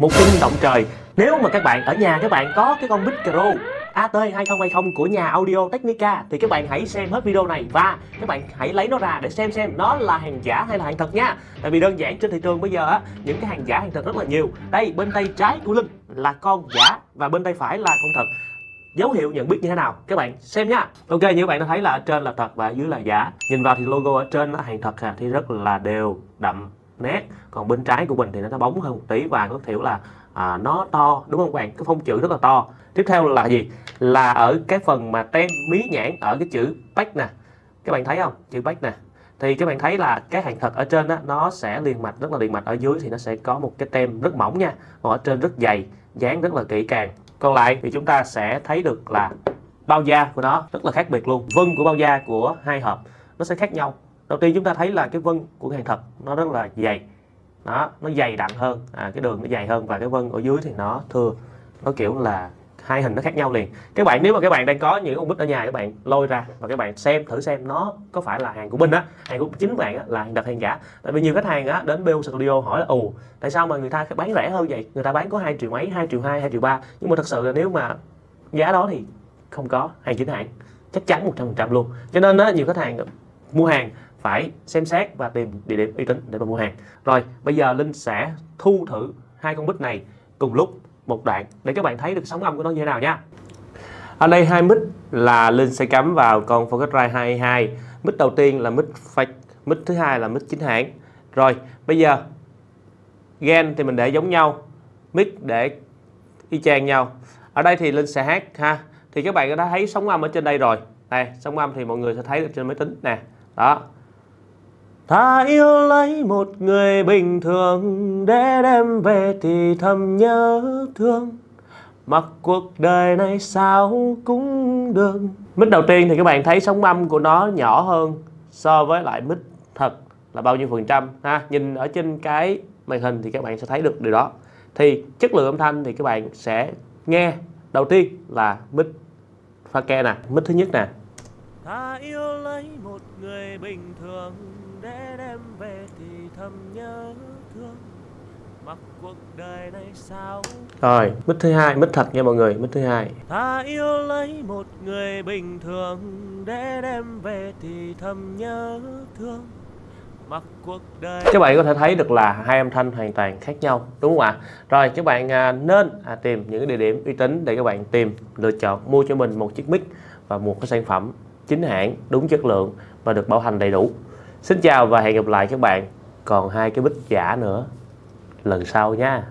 một tin động trời. Nếu mà các bạn ở nhà các bạn có cái con micro AT2020 của nhà Audio Technica thì các bạn hãy xem hết video này và các bạn hãy lấy nó ra để xem xem nó là hàng giả hay là hàng thật nha. Tại vì đơn giản trên thị trường bây giờ á những cái hàng giả hàng thật rất là nhiều. Đây bên tay trái của Linh là con giả và bên tay phải là con thật. Dấu hiệu nhận biết như thế nào? Các bạn xem nha. Ok như các bạn đã thấy là ở trên là thật và dưới là giả. Nhìn vào thì logo ở trên là hàng thật à, thì rất là đều đậm nét. Còn bên trái của mình thì nó bóng hơn một tí và có thiểu là à, nó to đúng không các bạn? Cái phông chữ rất là to. Tiếp theo là gì? Là ở cái phần mà tem mí nhãn ở cái chữ bách nè. Các bạn thấy không? Chữ bách nè. Thì các bạn thấy là cái hàng thật ở trên đó, nó sẽ liền mạch rất là liền mạch. Ở dưới thì nó sẽ có một cái tem rất mỏng nha. Còn ở trên rất dày dán rất là kỹ càng. Còn lại thì chúng ta sẽ thấy được là bao da của nó rất là khác biệt luôn. Vân của bao da của hai hộp nó sẽ khác nhau đầu tiên chúng ta thấy là cái vân của hàng thật nó rất là dày. Đó nó dày đặn hơn. À, cái đường nó dày hơn và cái vân ở dưới thì nó thưa. Nó kiểu là hai hình nó khác nhau liền. Các bạn nếu mà các bạn đang có những con bích ở nhà các bạn lôi ra và các bạn xem thử xem nó có phải là hàng của mình á hàng của chính bạn á, là hàng thật hàng giả. Tại vì nhiều khách hàng á đến BO Studio hỏi là ồ tại sao mà người ta bán rẻ hơn vậy? Người ta bán có hai triệu mấy hai triệu hai hai triệu ba. Nhưng mà thật sự là nếu mà giá đó thì không có hàng chính hãng chắc chắn 100% luôn. Cho nên á nhiều khách hàng mua hàng phải xem xét và tìm địa điểm uy tín để mà mua hàng. Rồi, bây giờ Linh sẽ thu thử hai con bích này cùng lúc một đoạn để các bạn thấy được sóng âm của nó như thế nào nha. Ở đây hai mic là Linh sẽ cắm vào con Focusrite 22 mic đầu tiên là mic fake mic thứ hai là mic chính hãng. Rồi, bây giờ gen thì mình để giống nhau, mic để y chang nhau. Ở đây thì Linh sẽ hát ha. Thì các bạn đã thấy sóng âm ở trên đây rồi. Đây, sóng âm thì mọi người sẽ thấy được trên máy tính nè. Đó. Ta yêu lấy một người bình thường Để đem về thì thầm nhớ thương. Mặc cuộc đời này sao cũng được. Mít đầu tiên thì các bạn thấy sóng âm của nó nhỏ hơn So với lại mít thật là bao nhiêu phần trăm, ha? Nhìn ở trên cái màn hình thì các bạn sẽ thấy được điều đó. Thì chất lượng âm thanh thì các bạn sẽ nghe. Đầu tiên là mít pha ke nè. Mít thứ nhất nè. Ta yêu lấy một người bình thường để đem về thì thầm nhớ thương. Mặc cuộc đời này sao? Rồi mít thứ hai mít thật nha mọi người mít thứ hai. Ta yêu lấy một người bình thường để đem về thì thầm nhớ thương. Mặc cuộc đời các bạn có thể thấy được là hai âm thanh hoàn toàn khác nhau đúng không ạ? Rồi các bạn à, nên à, tìm những địa điểm uy tín để các bạn tìm lựa chọn mua cho mình một chiếc mic và một cái sản phẩm chính hãng đúng chất lượng và được bảo hành đầy đủ Xin chào và hẹn gặp lại các bạn. Còn hai cái bích giả nữa. Lần sau nha.